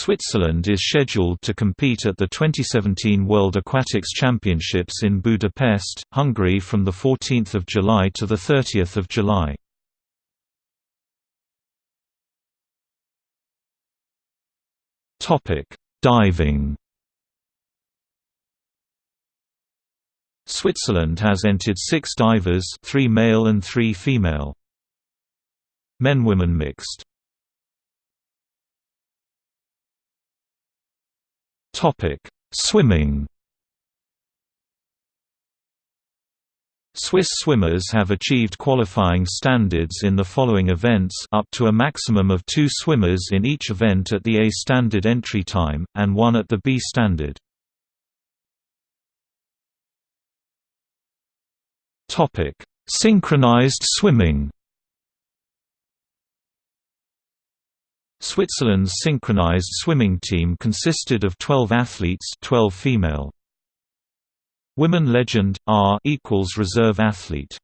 Switzerland is scheduled to compete at the 2017 World Aquatics Championships in Budapest, Hungary from 14 July to 30 July. Diving Switzerland has entered six divers three male and three female. Men-women mixed Swimming. Swiss swimmers have achieved qualifying standards in the following events up to a maximum of two swimmers in each event at the A standard entry time, and one at the B standard. Synchronized swimming Switzerland's synchronized swimming team consisted of 12 athletes 12 female. Women legend, R equals reserve athlete